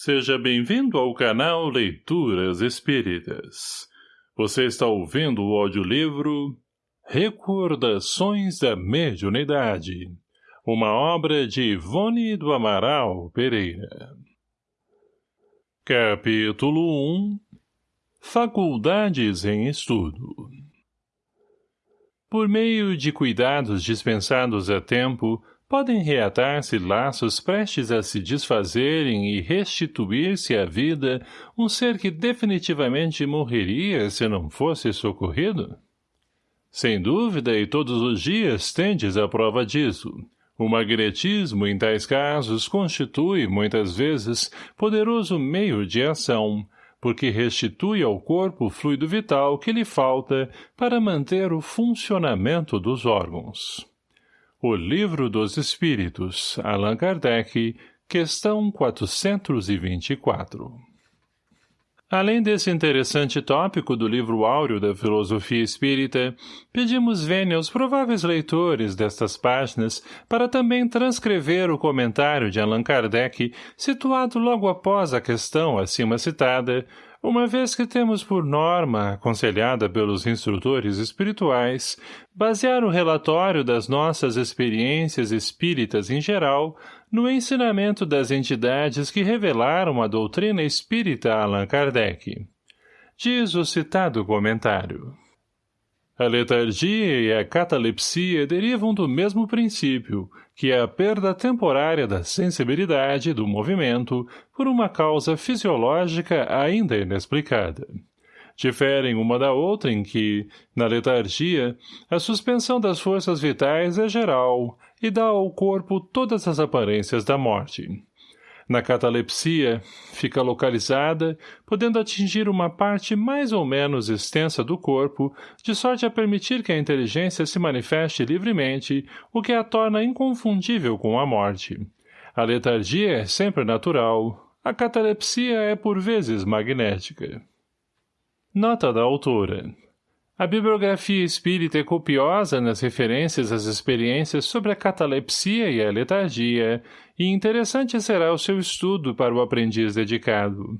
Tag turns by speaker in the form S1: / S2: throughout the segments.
S1: Seja bem-vindo ao canal Leituras Espíritas. Você está ouvindo o audiolivro Recordações da Mediunidade, uma obra de Ivone do Amaral Pereira. Capítulo 1 Faculdades em Estudo Por meio de cuidados dispensados a tempo, podem reatar-se laços prestes a se desfazerem e restituir-se à vida um ser que definitivamente morreria se não fosse socorrido? Sem dúvida, e todos os dias tendes a prova disso. O magnetismo, em tais casos, constitui, muitas vezes, poderoso meio de ação, porque restitui ao corpo o fluido vital que lhe falta para manter o funcionamento dos órgãos. O Livro dos Espíritos, Allan Kardec, questão 424. Além desse interessante tópico do livro áureo da filosofia espírita, pedimos vênia aos prováveis leitores destas páginas para também transcrever o comentário de Allan Kardec, situado logo após a questão acima citada, uma vez que temos por norma, aconselhada pelos instrutores espirituais, basear o relatório das nossas experiências espíritas em geral no ensinamento das entidades que revelaram a doutrina espírita Allan Kardec. Diz o citado comentário. A letargia e a catalepsia derivam do mesmo princípio, que é a perda temporária da sensibilidade do movimento por uma causa fisiológica ainda inexplicada. Diferem uma da outra em que, na letargia, a suspensão das forças vitais é geral e dá ao corpo todas as aparências da morte. Na catalepsia, fica localizada, podendo atingir uma parte mais ou menos extensa do corpo, de sorte a permitir que a inteligência se manifeste livremente, o que a torna inconfundível com a morte. A letargia é sempre natural, a catalepsia é por vezes magnética. Nota da autora a bibliografia espírita é copiosa nas referências às experiências sobre a catalepsia e a letargia, e interessante será o seu estudo para o aprendiz dedicado.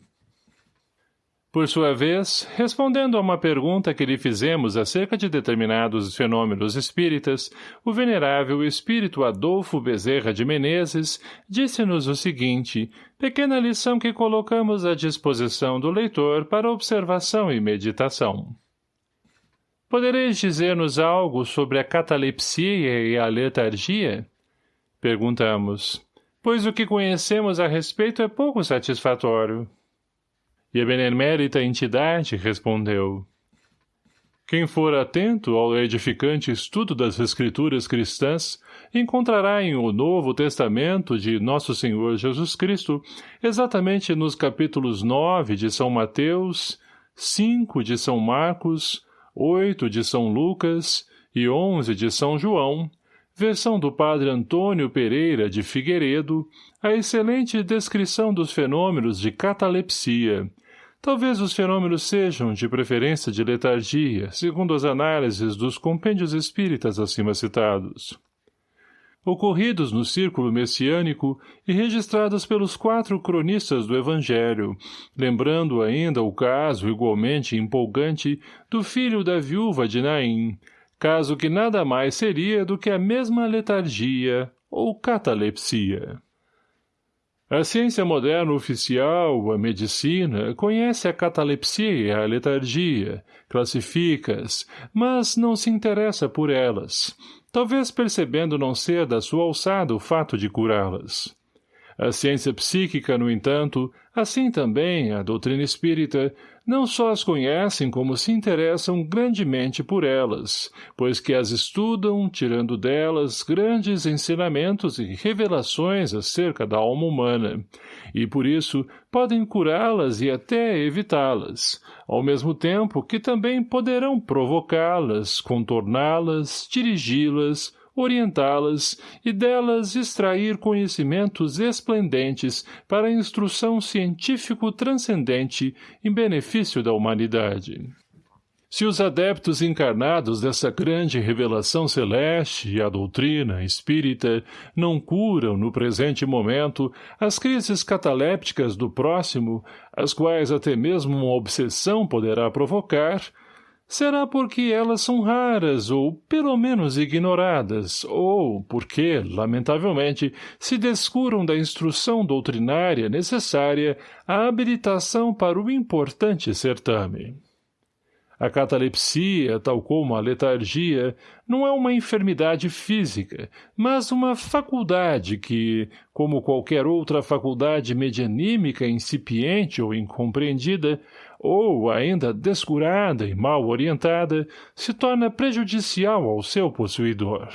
S1: Por sua vez, respondendo a uma pergunta que lhe fizemos acerca de determinados fenômenos espíritas, o venerável espírito Adolfo Bezerra de Menezes disse-nos o seguinte, pequena lição que colocamos à disposição do leitor para observação e meditação. Podereis dizer-nos algo sobre a catalepsia e a letargia? Perguntamos, pois o que conhecemos a respeito é pouco satisfatório. E a benemérita entidade respondeu, quem for atento ao edificante estudo das escrituras cristãs, encontrará em o Novo Testamento de Nosso Senhor Jesus Cristo, exatamente nos capítulos 9 de São Mateus, 5 de São Marcos, 8 de São Lucas e 11 de São João, versão do padre Antônio Pereira de Figueiredo, a excelente descrição dos fenômenos de catalepsia. Talvez os fenômenos sejam, de preferência, de letargia, segundo as análises dos compêndios espíritas acima citados ocorridos no círculo messiânico e registrados pelos quatro cronistas do Evangelho, lembrando ainda o caso igualmente empolgante do filho da viúva de Naim, caso que nada mais seria do que a mesma letargia ou catalepsia. A ciência moderna oficial, a medicina, conhece a catalepsia e a letargia, classifica-as, mas não se interessa por elas, talvez percebendo não ser da sua alçada o fato de curá-las. A ciência psíquica, no entanto, assim também a doutrina espírita, não só as conhecem como se interessam grandemente por elas, pois que as estudam, tirando delas grandes ensinamentos e revelações acerca da alma humana, e por isso podem curá-las e até evitá-las, ao mesmo tempo que também poderão provocá-las, contorná-las, dirigi-las, orientá-las e delas extrair conhecimentos esplendentes para a instrução científico transcendente em benefício da humanidade. Se os adeptos encarnados dessa grande revelação celeste e a doutrina espírita não curam no presente momento as crises catalépticas do próximo, as quais até mesmo uma obsessão poderá provocar, será porque elas são raras ou, pelo menos, ignoradas, ou porque, lamentavelmente, se descuram da instrução doutrinária necessária à habilitação para o importante certame. A catalepsia, tal como a letargia, não é uma enfermidade física, mas uma faculdade que, como qualquer outra faculdade medianímica incipiente ou incompreendida, ou ainda descurada e mal orientada, se torna prejudicial ao seu possuidor.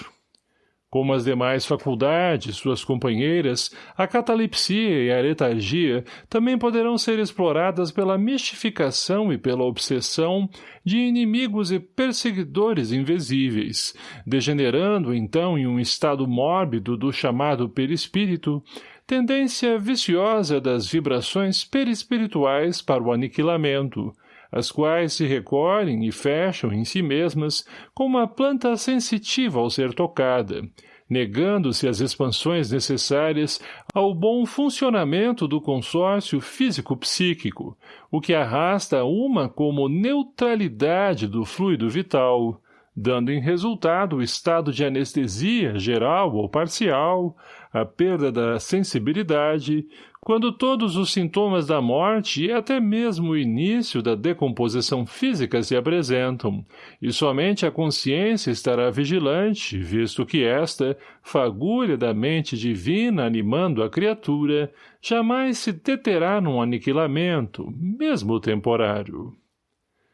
S1: Como as demais faculdades, suas companheiras, a catalepsia e a letargia também poderão ser exploradas pela mistificação e pela obsessão de inimigos e perseguidores invisíveis, degenerando então em um estado mórbido do chamado perispírito, tendência viciosa das vibrações perispirituais para o aniquilamento, as quais se recolhem e fecham em si mesmas como uma planta sensitiva ao ser tocada, negando-se as expansões necessárias ao bom funcionamento do consórcio físico-psíquico, o que arrasta uma como neutralidade do fluido vital, dando em resultado o estado de anestesia geral ou parcial, a perda da sensibilidade, quando todos os sintomas da morte e até mesmo o início da decomposição física se apresentam, e somente a consciência estará vigilante, visto que esta, fagulha da mente divina animando a criatura, jamais se deterá num aniquilamento, mesmo temporário.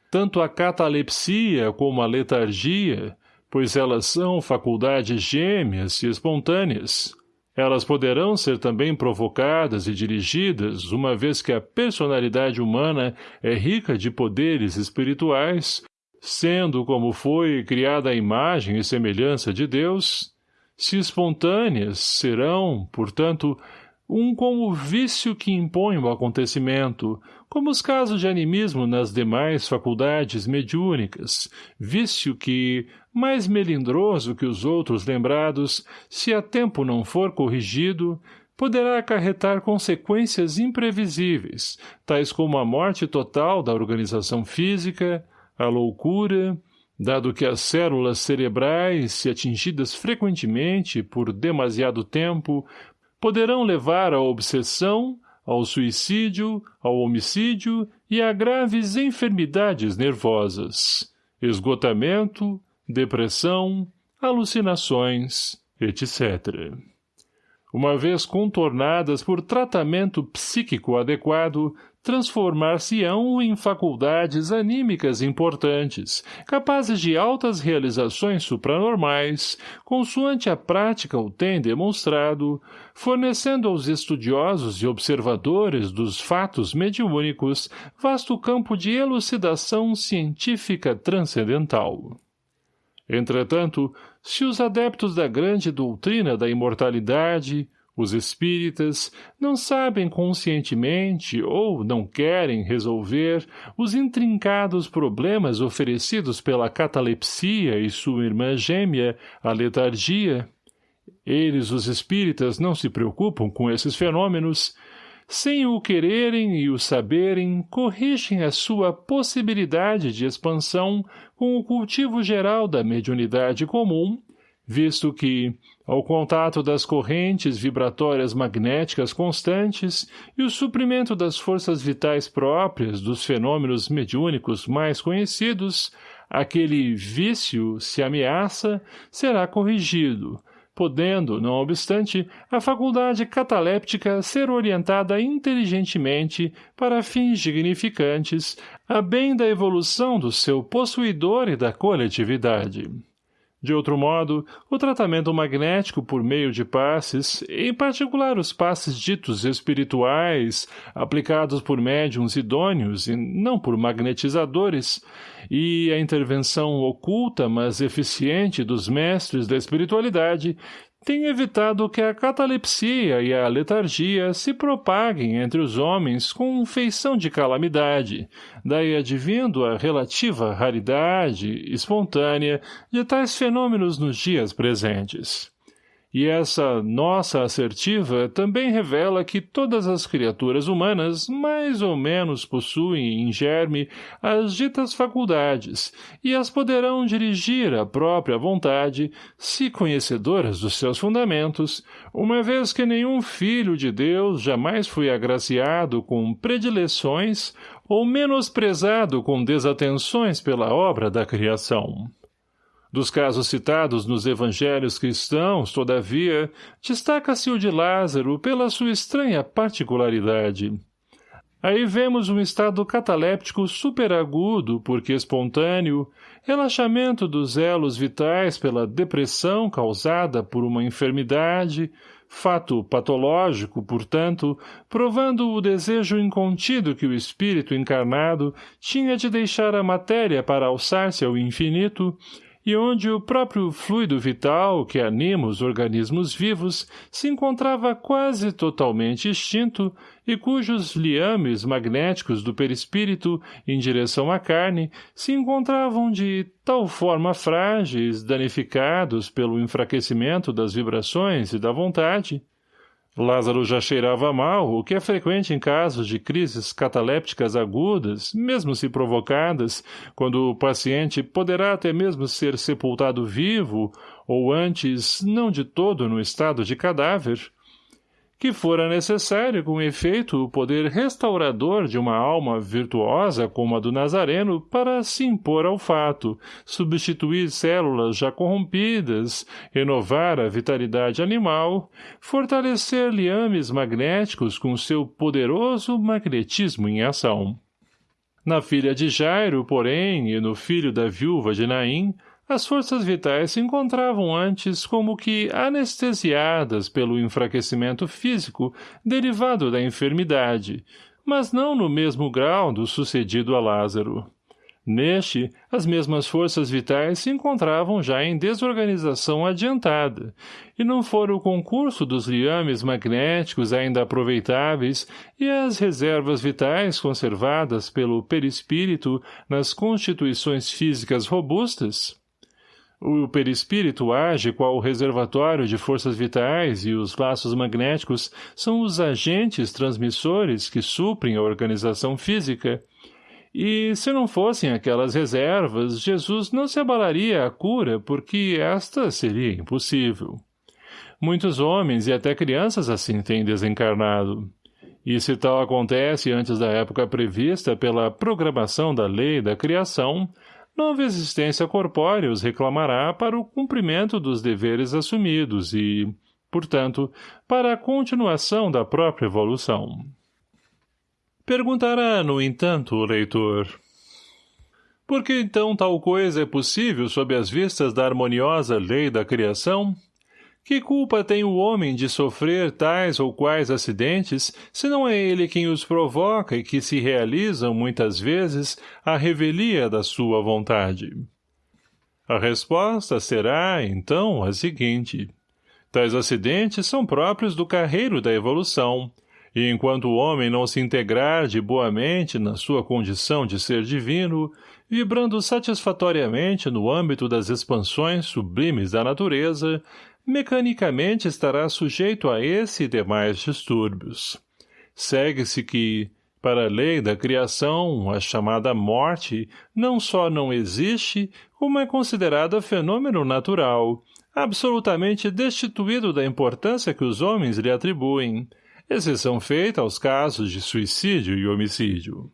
S1: Tanto a catalepsia como a letargia, pois elas são faculdades gêmeas e espontâneas, elas poderão ser também provocadas e dirigidas, uma vez que a personalidade humana é rica de poderes espirituais, sendo como foi criada a imagem e semelhança de Deus, se espontâneas serão, portanto, um como vício que impõe o acontecimento, como os casos de animismo nas demais faculdades mediúnicas, vício que, mais melindroso que os outros lembrados, se a tempo não for corrigido, poderá acarretar consequências imprevisíveis, tais como a morte total da organização física, a loucura, dado que as células cerebrais, se atingidas frequentemente por demasiado tempo, poderão levar à obsessão, ao suicídio, ao homicídio e a graves enfermidades nervosas, esgotamento, depressão, alucinações, etc. Uma vez contornadas por tratamento psíquico adequado, transformar-se-ão em faculdades anímicas importantes, capazes de altas realizações supranormais, consoante a prática o tem demonstrado, fornecendo aos estudiosos e observadores dos fatos mediúnicos vasto campo de elucidação científica transcendental. Entretanto, se os adeptos da grande doutrina da imortalidade, os espíritas não sabem conscientemente ou não querem resolver os intrincados problemas oferecidos pela catalepsia e sua irmã gêmea, a letargia. Eles, os espíritas, não se preocupam com esses fenômenos, sem o quererem e o saberem, corrigem a sua possibilidade de expansão com o cultivo geral da mediunidade comum, visto que, ao contato das correntes vibratórias magnéticas constantes e o suprimento das forças vitais próprias dos fenômenos mediúnicos mais conhecidos, aquele vício, se ameaça, será corrigido, podendo, não obstante, a faculdade cataléptica ser orientada inteligentemente para fins dignificantes, a bem da evolução do seu possuidor e da coletividade. De outro modo, o tratamento magnético por meio de passes, em particular os passes ditos espirituais, aplicados por médiums idôneos e não por magnetizadores, e a intervenção oculta, mas eficiente dos mestres da espiritualidade, tem evitado que a catalepsia e a letargia se propaguem entre os homens com feição de calamidade, daí advindo a relativa raridade espontânea de tais fenômenos nos dias presentes. E essa nossa assertiva também revela que todas as criaturas humanas mais ou menos possuem em germe as ditas faculdades e as poderão dirigir à própria vontade, se conhecedoras dos seus fundamentos, uma vez que nenhum filho de Deus jamais foi agraciado com predileções ou menosprezado com desatenções pela obra da criação. Dos casos citados nos evangelhos cristãos, todavia, destaca-se o de Lázaro pela sua estranha particularidade. Aí vemos um estado cataléptico superagudo, porque espontâneo, relaxamento dos elos vitais pela depressão causada por uma enfermidade, fato patológico, portanto, provando o desejo incontido que o espírito encarnado tinha de deixar a matéria para alçar-se ao infinito, e onde o próprio fluido vital que anima os organismos vivos se encontrava quase totalmente extinto e cujos liames magnéticos do perispírito em direção à carne se encontravam de tal forma frágeis, danificados pelo enfraquecimento das vibrações e da vontade, Lázaro já cheirava mal, o que é frequente em casos de crises catalépticas agudas, mesmo se provocadas, quando o paciente poderá até mesmo ser sepultado vivo, ou antes, não de todo no estado de cadáver, que fora necessário com efeito o poder restaurador de uma alma virtuosa como a do Nazareno para se impor ao fato, substituir células já corrompidas, renovar a vitalidade animal, fortalecer liames magnéticos com seu poderoso magnetismo em ação. Na filha de Jairo, porém, e no filho da viúva de Naim, as forças vitais se encontravam antes como que anestesiadas pelo enfraquecimento físico derivado da enfermidade, mas não no mesmo grau do sucedido a Lázaro. Neste, as mesmas forças vitais se encontravam já em desorganização adiantada, e não fora o concurso dos liames magnéticos ainda aproveitáveis e as reservas vitais conservadas pelo perispírito nas constituições físicas robustas, o perispírito age qual reservatório de forças vitais e os laços magnéticos são os agentes transmissores que suprem a organização física. E, se não fossem aquelas reservas, Jesus não se abalaria à cura porque esta seria impossível. Muitos homens e até crianças assim têm desencarnado. E se tal acontece antes da época prevista pela programação da lei da criação, nova existência corpórea os reclamará para o cumprimento dos deveres assumidos e, portanto, para a continuação da própria evolução. Perguntará, no entanto, o leitor. Por que então tal coisa é possível sob as vistas da harmoniosa lei da criação? Que culpa tem o homem de sofrer tais ou quais acidentes, se não é ele quem os provoca e que se realizam, muitas vezes, à revelia da sua vontade? A resposta será, então, a seguinte. Tais acidentes são próprios do carreiro da evolução, e enquanto o homem não se integrar de boamente na sua condição de ser divino, vibrando satisfatoriamente no âmbito das expansões sublimes da natureza, mecanicamente estará sujeito a esse e demais distúrbios. Segue-se que, para a lei da criação, a chamada morte não só não existe, como é considerada fenômeno natural, absolutamente destituído da importância que os homens lhe atribuem, exceção feita aos casos de suicídio e homicídio.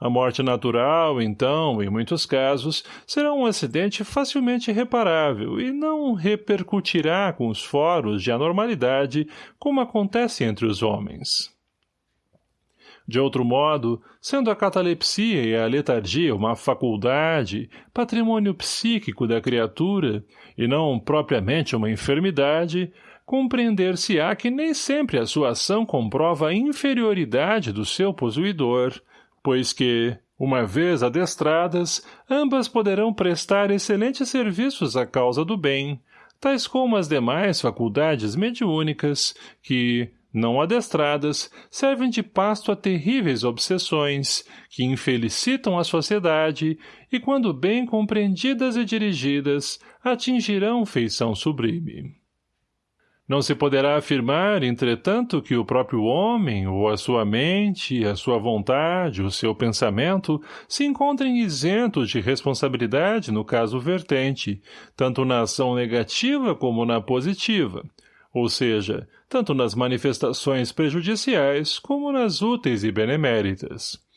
S1: A morte natural, então, em muitos casos, será um acidente facilmente reparável e não repercutirá com os foros de anormalidade como acontece entre os homens. De outro modo, sendo a catalepsia e a letargia uma faculdade, patrimônio psíquico da criatura, e não propriamente uma enfermidade, compreender-se-á que nem sempre a sua ação comprova a inferioridade do seu possuidor, pois que, uma vez adestradas, ambas poderão prestar excelentes serviços à causa do bem, tais como as demais faculdades mediúnicas, que, não adestradas, servem de pasto a terríveis obsessões, que infelicitam a sociedade e, quando bem compreendidas e dirigidas, atingirão feição sublime. Não se poderá afirmar, entretanto, que o próprio homem, ou a sua mente, a sua vontade, o seu pensamento, se encontrem isentos de responsabilidade no caso vertente, tanto na ação negativa como na positiva, ou seja, tanto nas manifestações prejudiciais como nas úteis e beneméritas.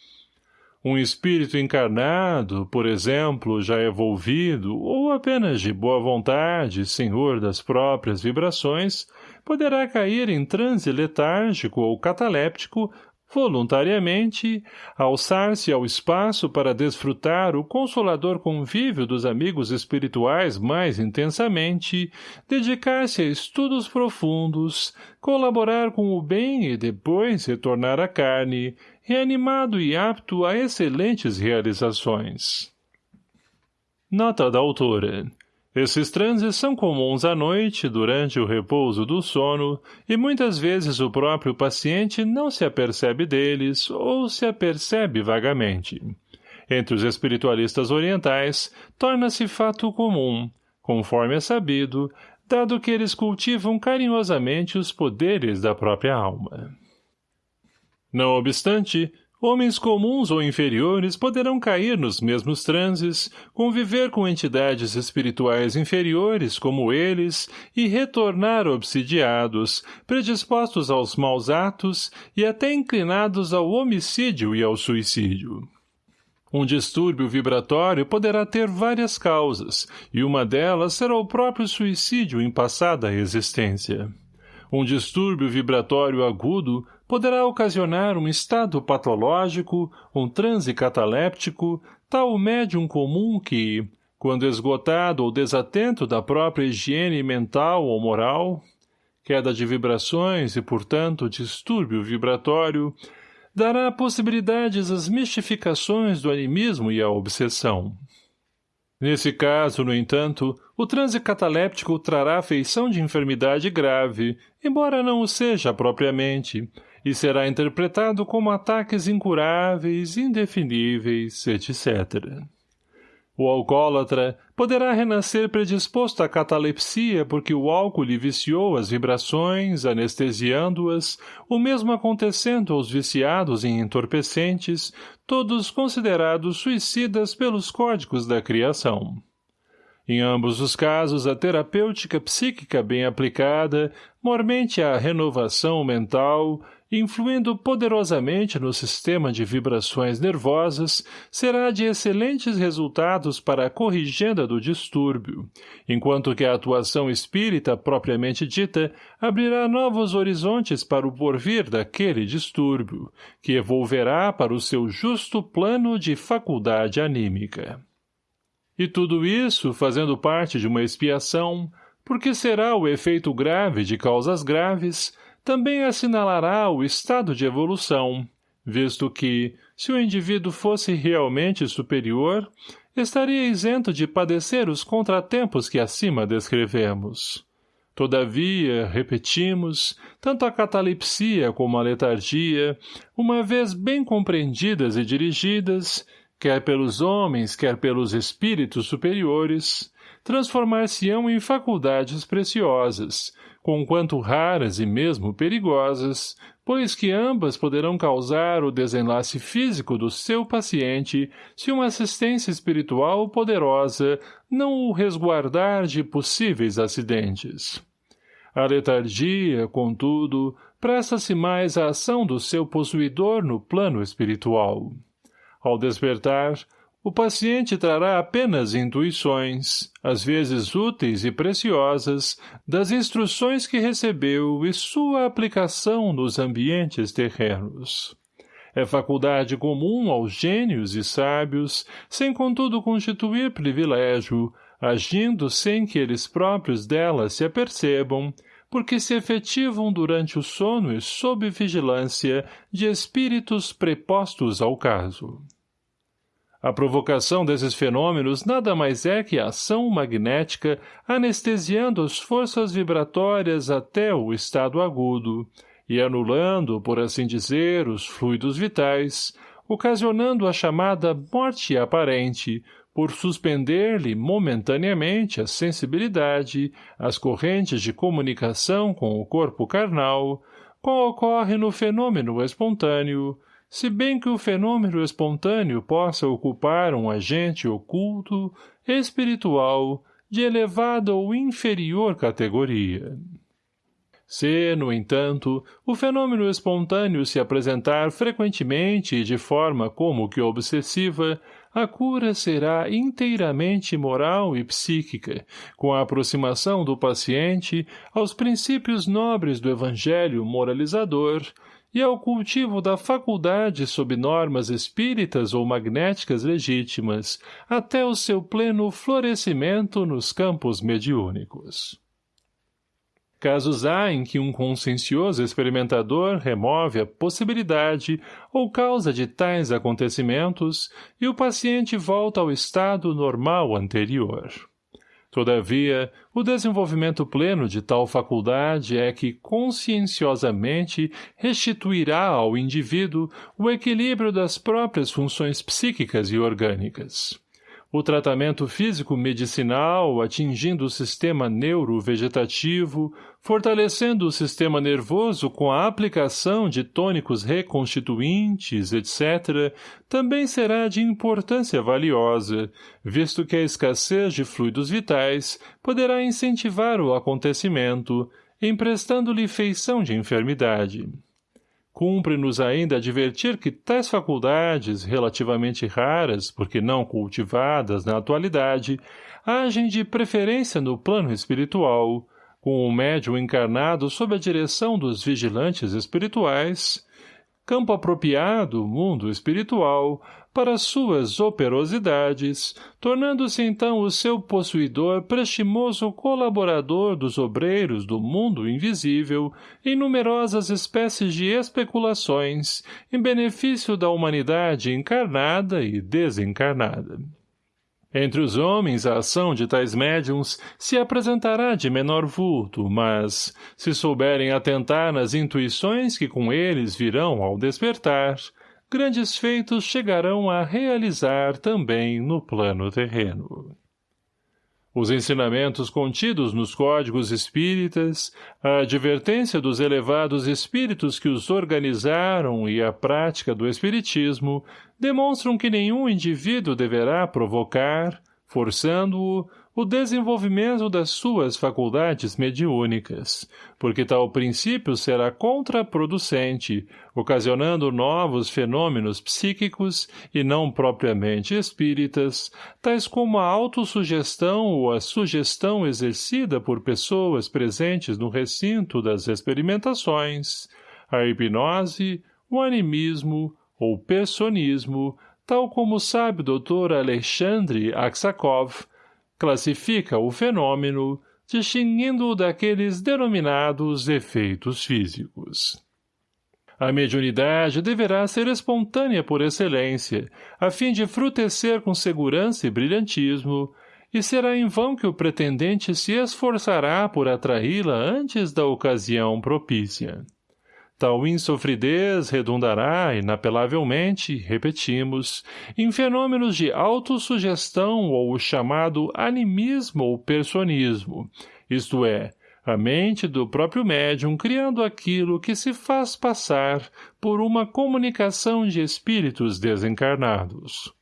S1: Um espírito encarnado, por exemplo, já evolvido, ou apenas de boa vontade, senhor das próprias vibrações, poderá cair em transe letárgico ou cataléptico voluntariamente, alçar-se ao espaço para desfrutar o consolador convívio dos amigos espirituais mais intensamente, dedicar-se a estudos profundos, colaborar com o bem e depois retornar à carne, reanimado e apto a excelentes realizações. Nota da autora esses transes são comuns à noite, durante o repouso do sono, e muitas vezes o próprio paciente não se apercebe deles ou se apercebe vagamente. Entre os espiritualistas orientais, torna-se fato comum, conforme é sabido, dado que eles cultivam carinhosamente os poderes da própria alma. Não obstante, Homens comuns ou inferiores poderão cair nos mesmos transes, conviver com entidades espirituais inferiores como eles e retornar obsidiados, predispostos aos maus atos e até inclinados ao homicídio e ao suicídio. Um distúrbio vibratório poderá ter várias causas, e uma delas será o próprio suicídio em passada existência. Um distúrbio vibratório agudo poderá ocasionar um estado patológico, um transe cataléptico, tal médium comum que, quando esgotado ou desatento da própria higiene mental ou moral, queda de vibrações e, portanto, distúrbio vibratório, dará possibilidades às mistificações do animismo e à obsessão. Nesse caso, no entanto, o transe cataléptico trará feição de enfermidade grave, embora não o seja propriamente, e será interpretado como ataques incuráveis, indefiníveis, etc. O alcoólatra poderá renascer predisposto à catalepsia porque o álcool lhe viciou as vibrações, anestesiando-as, o mesmo acontecendo aos viciados em entorpecentes, todos considerados suicidas pelos códigos da criação. Em ambos os casos, a terapêutica psíquica bem aplicada, mormente a renovação mental, influindo poderosamente no sistema de vibrações nervosas, será de excelentes resultados para a corrigenda do distúrbio, enquanto que a atuação espírita propriamente dita abrirá novos horizontes para o porvir daquele distúrbio, que evolverá para o seu justo plano de faculdade anímica. E tudo isso, fazendo parte de uma expiação, porque será o efeito grave de causas graves, também assinalará o estado de evolução, visto que, se o indivíduo fosse realmente superior, estaria isento de padecer os contratempos que acima descrevemos. Todavia, repetimos, tanto a catalepsia como a letargia, uma vez bem compreendidas e dirigidas, quer pelos homens, quer pelos espíritos superiores, transformar-se-ão em faculdades preciosas, conquanto raras e mesmo perigosas, pois que ambas poderão causar o desenlace físico do seu paciente se uma assistência espiritual poderosa não o resguardar de possíveis acidentes. A letargia, contudo, presta-se mais à ação do seu possuidor no plano espiritual. Ao despertar, o paciente trará apenas intuições, às vezes úteis e preciosas, das instruções que recebeu e sua aplicação nos ambientes terrenos. É faculdade comum aos gênios e sábios, sem contudo constituir privilégio, agindo sem que eles próprios dela se apercebam, porque se efetivam durante o sono e sob vigilância de espíritos prepostos ao caso. A provocação desses fenômenos nada mais é que a ação magnética anestesiando as forças vibratórias até o estado agudo e anulando, por assim dizer, os fluidos vitais, ocasionando a chamada morte aparente, por suspender-lhe momentaneamente a sensibilidade, as correntes de comunicação com o corpo carnal, qual ocorre no fenômeno espontâneo, se bem que o fenômeno espontâneo possa ocupar um agente oculto, espiritual, de elevada ou inferior categoria. Se, no entanto, o fenômeno espontâneo se apresentar frequentemente e de forma como que obsessiva, a cura será inteiramente moral e psíquica, com a aproximação do paciente aos princípios nobres do evangelho moralizador, e ao cultivo da faculdade sob normas espíritas ou magnéticas legítimas, até o seu pleno florescimento nos campos mediúnicos. Casos há em que um consciencioso experimentador remove a possibilidade ou causa de tais acontecimentos e o paciente volta ao estado normal anterior. Todavia, o desenvolvimento pleno de tal faculdade é que conscienciosamente restituirá ao indivíduo o equilíbrio das próprias funções psíquicas e orgânicas. O tratamento físico-medicinal atingindo o sistema neurovegetativo, fortalecendo o sistema nervoso com a aplicação de tônicos reconstituintes, etc., também será de importância valiosa, visto que a escassez de fluidos vitais poderá incentivar o acontecimento, emprestando-lhe feição de enfermidade. Cumpre-nos ainda advertir que tais faculdades, relativamente raras, porque não cultivadas na atualidade, agem de preferência no plano espiritual, com o médium encarnado sob a direção dos vigilantes espirituais, campo apropriado, mundo espiritual, para suas operosidades, tornando-se então o seu possuidor prestimoso colaborador dos obreiros do mundo invisível em numerosas espécies de especulações em benefício da humanidade encarnada e desencarnada. Entre os homens, a ação de tais médiums se apresentará de menor vulto, mas, se souberem atentar nas intuições que com eles virão ao despertar, grandes feitos chegarão a realizar também no plano terreno. Os ensinamentos contidos nos códigos espíritas, a advertência dos elevados espíritos que os organizaram e a prática do espiritismo demonstram que nenhum indivíduo deverá provocar, forçando-o, o desenvolvimento das suas faculdades mediúnicas, porque tal princípio será contraproducente, ocasionando novos fenômenos psíquicos e não propriamente espíritas, tais como a autossugestão ou a sugestão exercida por pessoas presentes no recinto das experimentações, a hipnose, o animismo ou personismo, tal como sabe o Dr. Alexandre Aksakov, classifica o fenômeno, distinguindo-o daqueles denominados efeitos físicos. A mediunidade deverá ser espontânea por excelência, a fim de frutecer com segurança e brilhantismo, e será em vão que o pretendente se esforçará por atraí-la antes da ocasião propícia. Tal insofridez redundará, inapelavelmente, repetimos, em fenômenos de autossugestão ou o chamado animismo ou personismo, isto é, a mente do próprio médium criando aquilo que se faz passar por uma comunicação de espíritos desencarnados.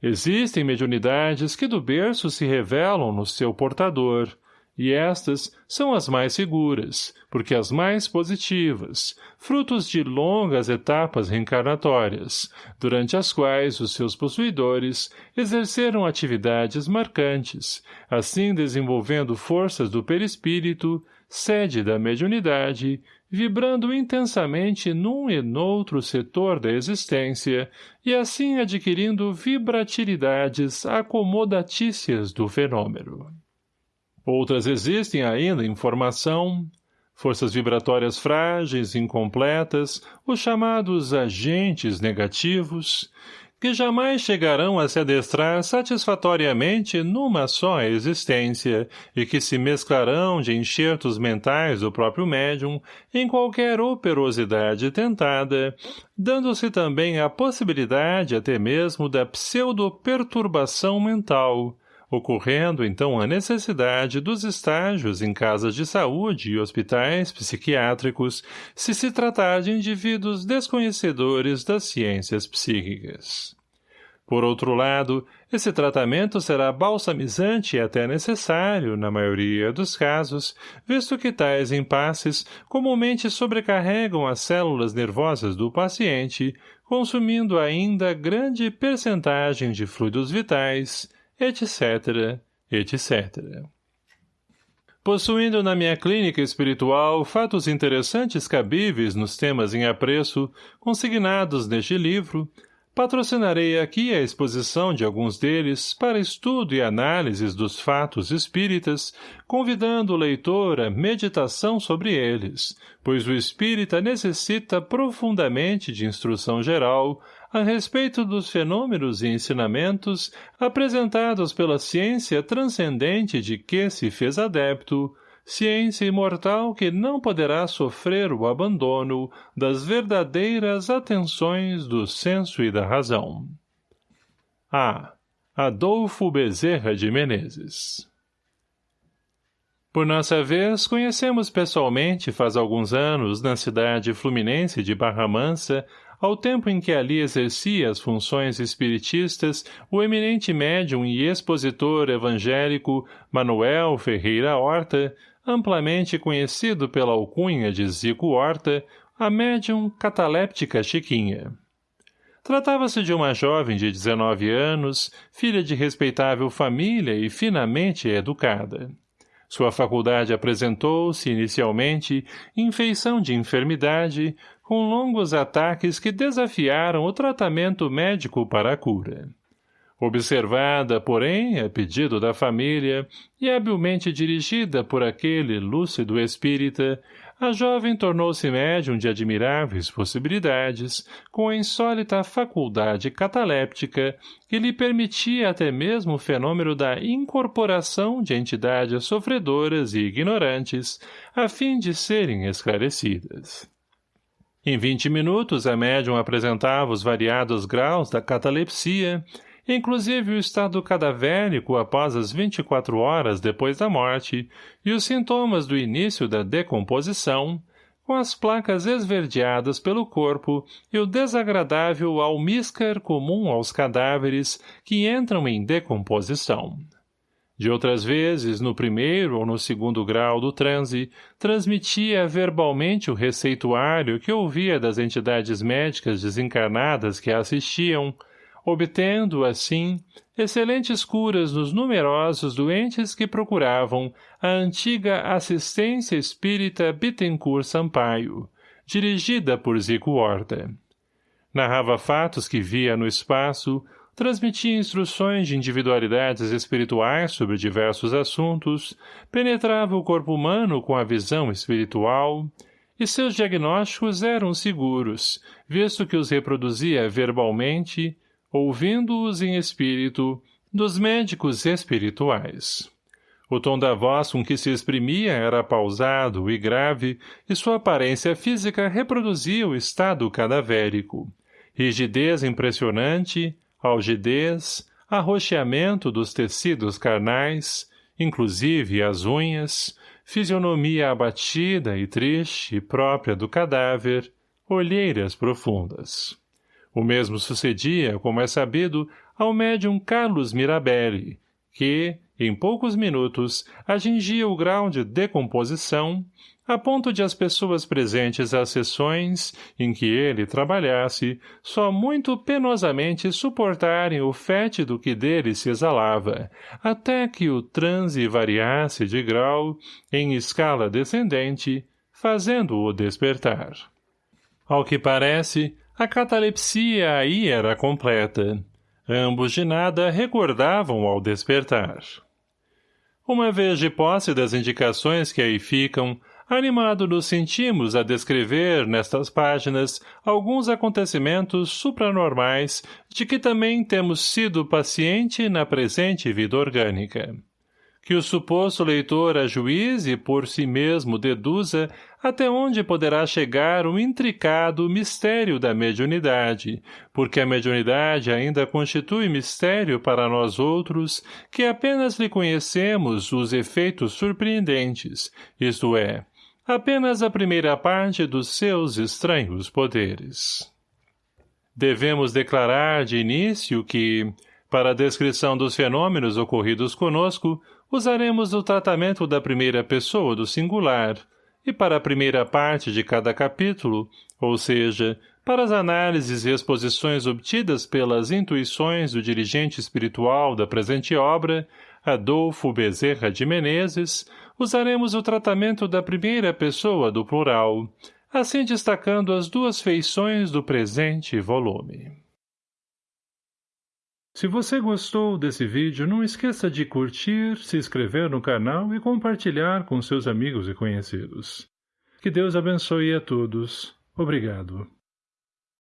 S1: Existem mediunidades que do berço se revelam no seu portador, e estas são as mais seguras, porque as mais positivas, frutos de longas etapas reencarnatórias, durante as quais os seus possuidores exerceram atividades marcantes, assim desenvolvendo forças do perispírito, sede da mediunidade, vibrando intensamente num e noutro setor da existência e assim adquirindo vibratilidades acomodatícias do fenômeno. Outras existem ainda em formação, forças vibratórias frágeis, incompletas, os chamados agentes negativos, que jamais chegarão a se adestrar satisfatoriamente numa só existência e que se mesclarão de enxertos mentais do próprio médium em qualquer operosidade tentada, dando-se também a possibilidade até mesmo da pseudo-perturbação mental, ocorrendo então a necessidade dos estágios em casas de saúde e hospitais psiquiátricos se se tratar de indivíduos desconhecedores das ciências psíquicas. Por outro lado, esse tratamento será balsamizante e até necessário, na maioria dos casos, visto que tais impasses comumente sobrecarregam as células nervosas do paciente, consumindo ainda grande percentagem de fluidos vitais, etc., etc. Possuindo na minha clínica espiritual fatos interessantes cabíveis nos temas em apreço, consignados neste livro, patrocinarei aqui a exposição de alguns deles para estudo e análises dos fatos espíritas, convidando o leitor à meditação sobre eles, pois o espírita necessita profundamente de instrução geral, a respeito dos fenômenos e ensinamentos apresentados pela ciência transcendente de que se fez adepto, ciência imortal que não poderá sofrer o abandono das verdadeiras atenções do senso e da razão. A. Adolfo Bezerra de Menezes Por nossa vez, conhecemos pessoalmente faz alguns anos, na cidade fluminense de Barra Mansa, ao tempo em que ali exercia as funções espiritistas o eminente médium e expositor evangélico Manuel Ferreira Horta, amplamente conhecido pela alcunha de Zico Horta, a médium cataléptica Chiquinha. Tratava-se de uma jovem de 19 anos, filha de respeitável família e finamente educada. Sua faculdade apresentou-se, inicialmente, em feição de enfermidade, com longos ataques que desafiaram o tratamento médico para a cura. Observada, porém, a pedido da família, e habilmente dirigida por aquele lúcido espírita, a jovem tornou-se médium de admiráveis possibilidades, com a insólita faculdade cataléptica que lhe permitia até mesmo o fenômeno da incorporação de entidades sofredoras e ignorantes, a fim de serem esclarecidas. Em vinte minutos, a médium apresentava os variados graus da catalepsia, inclusive o estado cadavérico após as 24 horas depois da morte e os sintomas do início da decomposição, com as placas esverdeadas pelo corpo e o desagradável almíscar comum aos cadáveres que entram em decomposição. De outras vezes, no primeiro ou no segundo grau do transe, transmitia verbalmente o receituário que ouvia das entidades médicas desencarnadas que a assistiam, obtendo, assim, excelentes curas nos numerosos doentes que procuravam a antiga assistência espírita Bittencourt Sampaio, dirigida por Zico Horta. Narrava fatos que via no espaço, transmitia instruções de individualidades espirituais sobre diversos assuntos, penetrava o corpo humano com a visão espiritual, e seus diagnósticos eram seguros, visto que os reproduzia verbalmente, ouvindo-os em espírito, dos médicos espirituais. O tom da voz com que se exprimia era pausado e grave, e sua aparência física reproduzia o estado cadavérico. Rigidez impressionante, algidez, arroxeamento dos tecidos carnais, inclusive as unhas, fisionomia abatida e triste, própria do cadáver, olheiras profundas. O mesmo sucedia, como é sabido, ao médium Carlos Mirabelli, que, em poucos minutos, atingia o grau de decomposição, a ponto de as pessoas presentes às sessões em que ele trabalhasse só muito penosamente suportarem o fétido que dele se exalava, até que o transe variasse de grau, em escala descendente, fazendo-o despertar. Ao que parece, a catalepsia aí era completa. Ambos de nada recordavam ao despertar. Uma vez de posse das indicações que aí ficam, animado nos sentimos a descrever, nestas páginas, alguns acontecimentos supranormais de que também temos sido paciente na presente vida orgânica que o suposto leitor ajuize por si mesmo deduza até onde poderá chegar o intricado mistério da mediunidade, porque a mediunidade ainda constitui mistério para nós outros, que apenas lhe conhecemos os efeitos surpreendentes, isto é, apenas a primeira parte dos seus estranhos poderes. Devemos declarar de início que, para a descrição dos fenômenos ocorridos conosco, usaremos o tratamento da primeira pessoa do singular, e para a primeira parte de cada capítulo, ou seja, para as análises e exposições obtidas pelas intuições do dirigente espiritual da presente obra, Adolfo Bezerra de Menezes, usaremos o tratamento da primeira pessoa do plural, assim destacando as duas feições do presente volume. Se você gostou desse vídeo, não esqueça de curtir, se inscrever no canal e compartilhar com seus amigos e conhecidos. Que Deus abençoe a todos. Obrigado.